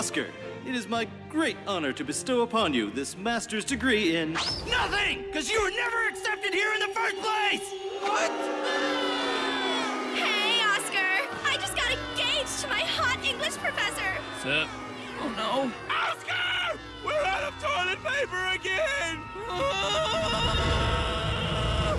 Oscar, it is my great honor to bestow upon you this master's degree in... Nothing! Because you were never accepted here in the first place! What? Hey, Oscar! I just got engaged to my hot English professor! Sup? Oh, no. Oscar! We're out of toilet paper again!